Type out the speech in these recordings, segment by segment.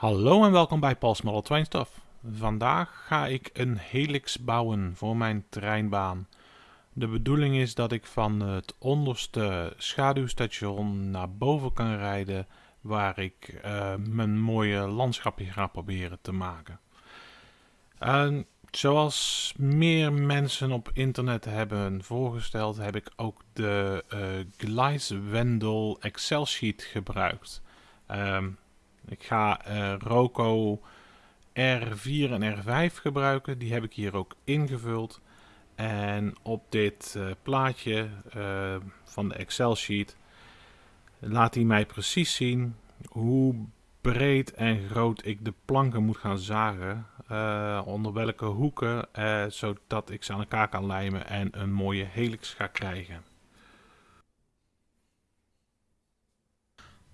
Hallo en welkom bij Paul's Model Train Stuff. Vandaag ga ik een helix bouwen voor mijn treinbaan. De bedoeling is dat ik van het onderste schaduwstation naar boven kan rijden waar ik uh, mijn mooie landschapje ga proberen te maken. En zoals meer mensen op internet hebben voorgesteld heb ik ook de uh, Gleiswendel Excel sheet gebruikt. Um, ik ga uh, Roco R4 en R5 gebruiken. Die heb ik hier ook ingevuld. En op dit uh, plaatje uh, van de Excel sheet laat hij mij precies zien hoe breed en groot ik de planken moet gaan zagen. Onder welke hoeken, zodat ik ze aan elkaar kan lijmen en een mooie helix ga krijgen.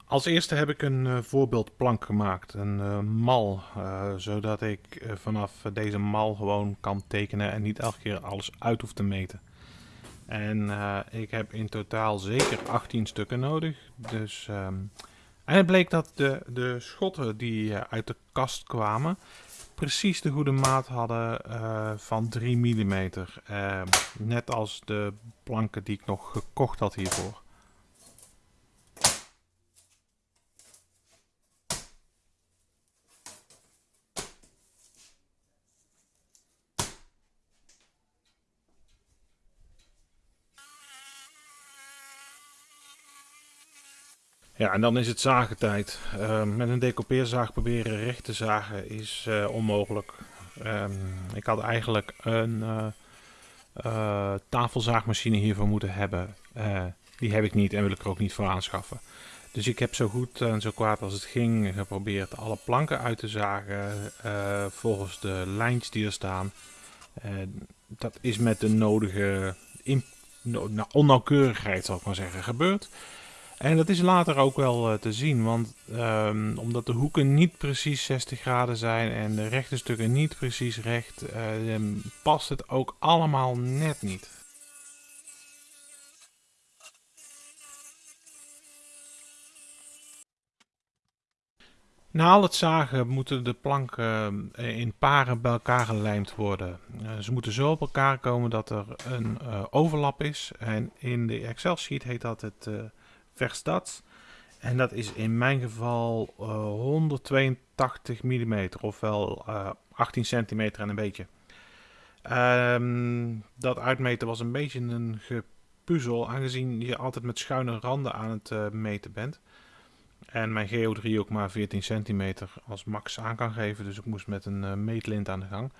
Als eerste heb ik een uh, voorbeeldplank gemaakt, een uh, mal, uh, zodat ik vanaf deze mal gewoon kan tekenen en niet elke keer alles uit hoef te meten. En ik heb in totaal zeker 18 stukken nodig. Dus, um, en het bleek dat de, de schotten die uit de kast kwamen precies de goede maat hadden van 3 mm. Ehm, net als de planken die ik nog gekocht had hiervoor. Ja, en dan is het zagentijd. Uh, met een decoupeerzaag proberen recht te zagen is uh, onmogelijk. Um, ik had eigenlijk een uh, tafelzaagmachine hiervoor moeten hebben. die heb ik niet en wil ik er ook niet voor aanschaffen. Dus ik heb zo goed en zo kwaad als het ging geprobeerd alle planken uit te zagen volgens de lijntjes die er staan. dat is met de nodige no onnauwkeurigheid, zal ik maar zeggen, gebeurd. En dat is later ook wel uh, te zien, want um, omdat de hoeken niet precies 60 graden zijn en de rechte stukken niet precies recht, uh, past het ook allemaal net niet. Na al het zagen moeten de planken uh, in paren bij elkaar gelijmd worden. ze moeten zo op elkaar komen dat er een overlap is. En in de Excel sheet heet dat het Verstad. En dat is in mijn geval uh, 182 mm, ofwel uh, 18 centimeter en een beetje. Um, dat uitmeten was een beetje een gepuzzel, aangezien je altijd met schuine randen aan het uh, meten bent. En mijn GO3 ook maar 14 centimeter als max aan kan geven, dus ik moest met een meetlint aan de gang.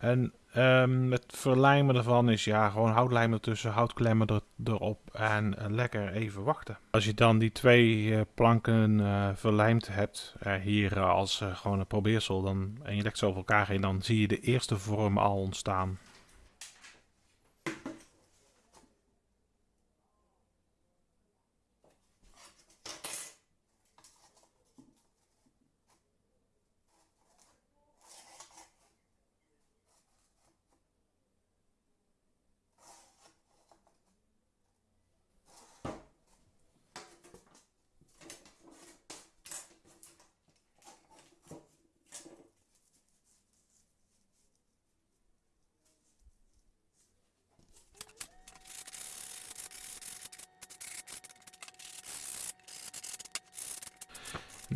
En um, het verlijmen ervan is ja, gewoon houtlijm ertussen, houtklemmen er, erop en uh, lekker even wachten. Als je dan die twee uh, planken uh, verlijmd hebt, hier als gewoon een probeersel, dan, en je legt ze over elkaar heen, dan zie je de eerste vorm al ontstaan.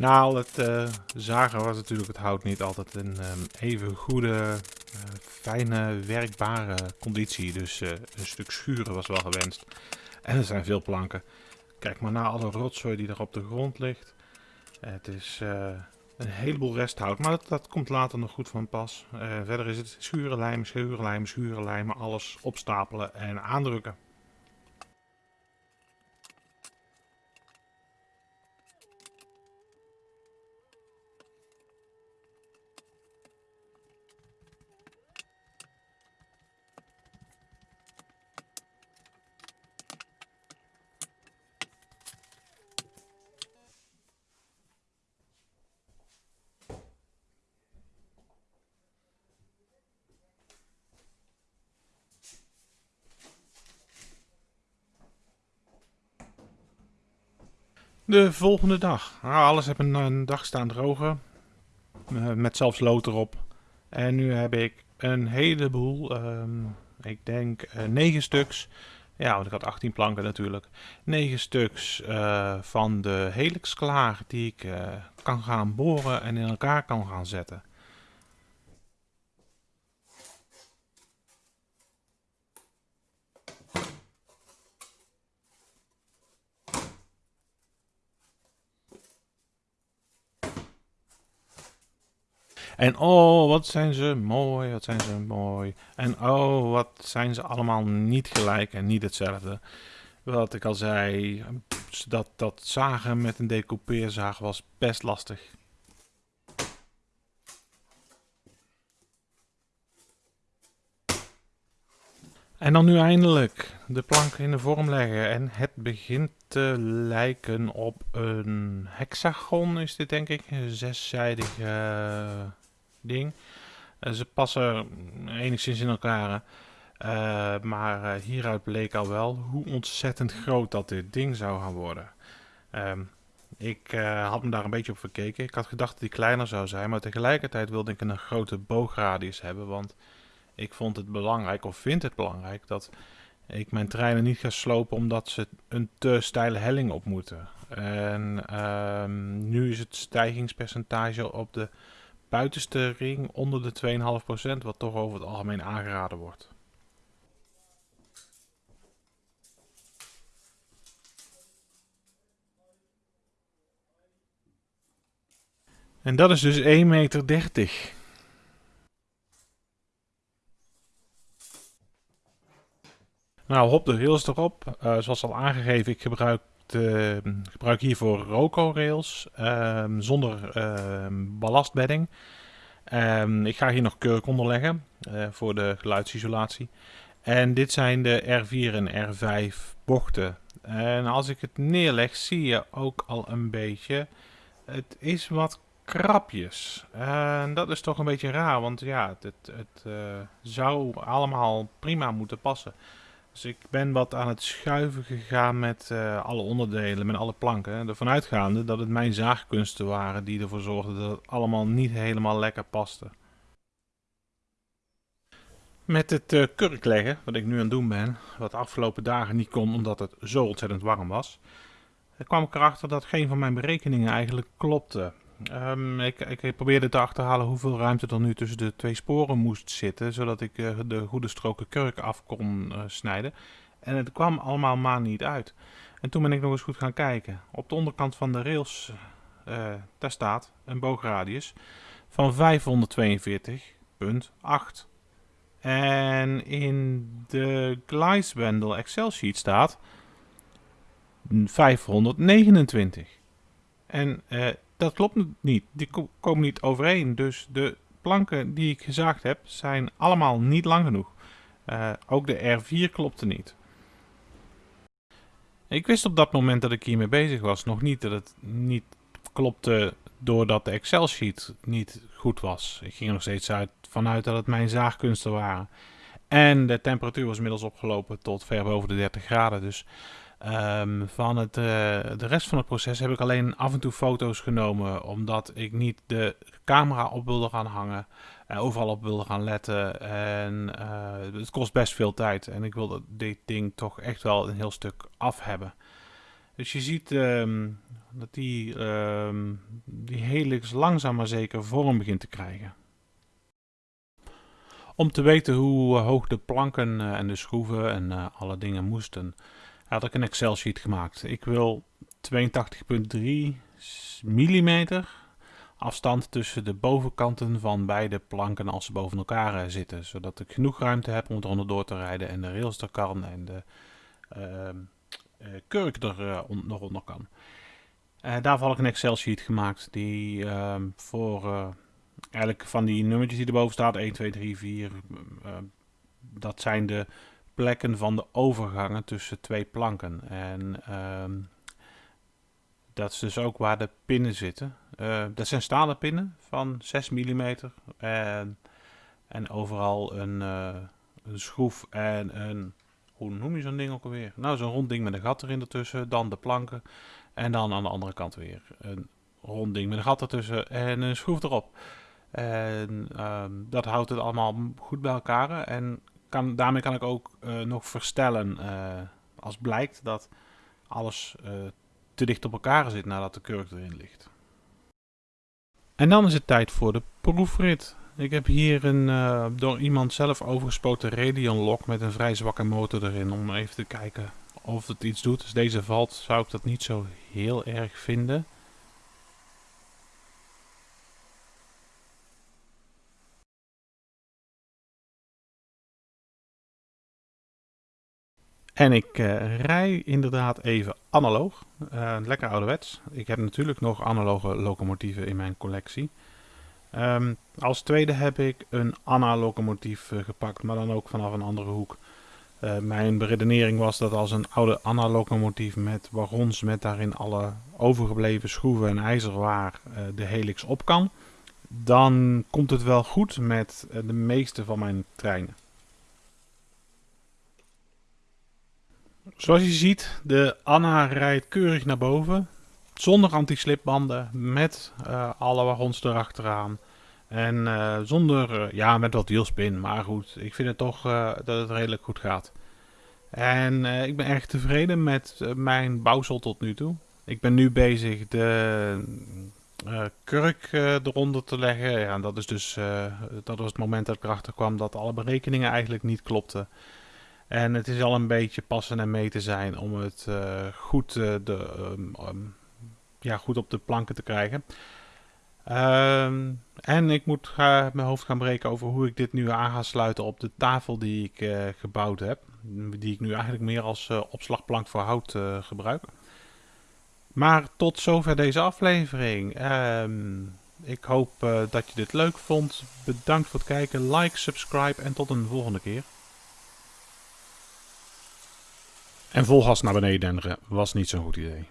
Na al het uh, zagen was natuurlijk het hout niet altijd een um, even goede, uh, fijne, werkbare conditie. Dus uh, een stuk schuren was wel gewenst. En er zijn veel planken. Kijk maar naar alle rotzooi die er op de grond ligt. het is een heleboel resthout, maar dat, dat, komt later nog goed van pas. verder is het schurenlijm, schurenlijm, schurenlijmen, alles opstapelen en aandrukken. De volgende dag. Nou, alles heb een, een dag staan drogen. eh, met zelfs lood erop. En nu heb ik een heleboel, ehm, ik denk uh, 9 stuks. Ja, want ik had 18 planken natuurlijk. 9 stuks uh, van de helix klaar die ik kan gaan boren en in elkaar kan gaan zetten. En oh, wat zijn ze mooi, wat zijn ze mooi. En oh, wat zijn ze allemaal niet gelijk en niet hetzelfde. Wat ik al zei, dat, dat zagen met een decoupeerzaag was best lastig. En dan nu eindelijk de plank in de vorm leggen. En het begint te lijken op een hexagon is dit denk ik. Een zeszijdige ding. Uh, ze passen enigszins in elkaar. Uh, maar uh, hieruit bleek al wel hoe ontzettend groot dat dit ding zou gaan worden. Um, ik had me daar een beetje op verkeken. Ik had gedacht dat die kleiner zou zijn. Maar tegelijkertijd wilde ik een grote boogradius hebben. Want ik vond het belangrijk, of vind het belangrijk, dat ik mijn treinen niet ga slopen omdat ze een te steile helling op moeten. En um, nu is het stijgingspercentage op de buitenste ring onder de 2,5%, wat toch over het algemeen aangeraden wordt. En dat is dus 1,30 meter. Nou, hop de rails erop. Uh, zoals al aangegeven, ik gebruik, de, gebruik hiervoor Roco rails um, zonder um, ballastbedding. Ik ga hier nog kurk onderleggen uh, voor de geluidsisolatie. En dit zijn de R4 en R5 bochten. En als ik het neerleg zie je ook al een beetje, het is wat krapjes. En dat is toch een beetje raar, want ja, het, het, het uh, zou allemaal prima moeten passen. Dus ik ben wat aan het schuiven gegaan met uh, alle onderdelen, met alle planken. Ervan uitgaande dat het mijn zaagkunsten waren die ervoor zorgden dat het allemaal niet helemaal lekker paste. Met het uh, kurk leggen, wat ik nu aan het doen ben, wat de afgelopen dagen niet kon omdat het zo ontzettend warm was, kwam ik erachter dat geen van mijn berekeningen eigenlijk klopte. Um, ik, ik, probeerde te achterhalen hoeveel ruimte er nu tussen de twee sporen moest zitten, zodat ik uh, de goede stroken kurk af kon uh, snijden. En het kwam allemaal maar niet uit. En toen ben ik nog eens goed gaan kijken. Op de onderkant van de rails, uh, daar staat een boogradius van 542,8. En in de Gleisbandel Excel sheet staat 529. En dat klopt niet. Die komen niet overeen. Dus de planken die ik gezaagd heb zijn allemaal niet lang genoeg. Uh, ook de R4 klopte niet. Ik wist op dat moment dat ik hiermee bezig was nog niet dat het niet klopte doordat de Excel sheet niet goed was. Ik ging nog steeds uit, vanuit dat het mijn zaagkunsten waren. En de temperatuur was inmiddels opgelopen tot ver boven de 30 graden. Dus Um, van het, uh, de rest van het proces heb ik alleen af en toe foto's genomen, omdat ik niet de camera op wilde gaan hangen, en overal op wilde gaan letten. En uh, het kost best veel tijd en ik wilde dit ding toch echt wel een heel stuk af hebben. Dus je ziet um, dat die, um, die helix langzaam maar zeker vorm begint te krijgen. Om te weten hoe hoog de planken en de schroeven en alle dingen moesten had ik een Excel sheet gemaakt. Ik wil 82,3 mm afstand tussen de bovenkanten van beide planken als ze boven elkaar eh, zitten. Zodat ik genoeg ruimte heb om er onderdoor te rijden en de rails er kan en de uh, kurk er uh, nog onder kan. daarvoor had ik een Excel sheet gemaakt die ehm, voor eigenlijk van die nummertjes die erboven staat, 1, 2, 3, 4, dat zijn de plekken van de overgangen tussen twee planken. En um, dat is dus ook waar de pinnen zitten. Uh, dat zijn stalen pinnen van 6 mm. En, en overal een, uh, een schroef en een... Hoe noem je zo'n ding ook alweer? Nou, zo'n rond ding met een gat erin ertussen. Dan de planken. En dan aan de andere kant weer een rond ding met een gat ertussen en een schroef erop. En ehm, dat houdt het allemaal goed bij elkaar. En kan, daarmee kan ik ook uh, nog verstellen uh, als blijkt dat alles uh, te dicht op elkaar zit nadat de kurk erin ligt. En dan is het tijd voor de proefrit. Ik heb hier een door iemand zelf overgespoten Radeon lock met een vrij zwakke motor erin om even te kijken of het iets doet. Als deze valt zou ik dat niet zo heel erg vinden. En ik uh, rij inderdaad even analoog. Uh, lekker ouderwets. Ik heb natuurlijk nog analoge locomotieven in mijn collectie. Um, als tweede heb ik een Anna-locomotief uh, gepakt, maar dan ook vanaf een andere hoek. mijn beredenering was dat als een oude Anna-locomotief met wagons met daarin alle overgebleven schroeven en ijzerwaar de helix op kan, dan komt het wel goed met de meeste van mijn treinen. Zoals je ziet, de Anna rijdt keurig naar boven. Zonder anti-slipbanden, met uh, alle wagons erachteraan. En uh, zonder, uh, ja, met wat wielspin. Maar goed, ik vind het toch dat het redelijk goed gaat. En ik ben erg tevreden met mijn bouwsel tot nu toe. Ik ben nu bezig de kurk eronder te leggen. Ja, dat, is dus, dat was het moment dat ik erachter kwam dat alle berekeningen eigenlijk niet klopten. En het is al een beetje passen en meten zijn om het uh, goed, uh, de, um, um, ja, goed op de planken te krijgen. Um, en ik moet mijn hoofd gaan breken over hoe ik dit nu aan ga sluiten op de tafel die ik uh, gebouwd heb. Die ik nu eigenlijk meer als opslagplank voor hout gebruik. Maar tot zover deze aflevering. ik hoop dat je dit leuk vond. Bedankt voor het kijken. Like, subscribe en tot een volgende keer. En vol gas naar beneden denderen was niet zo'n goed idee.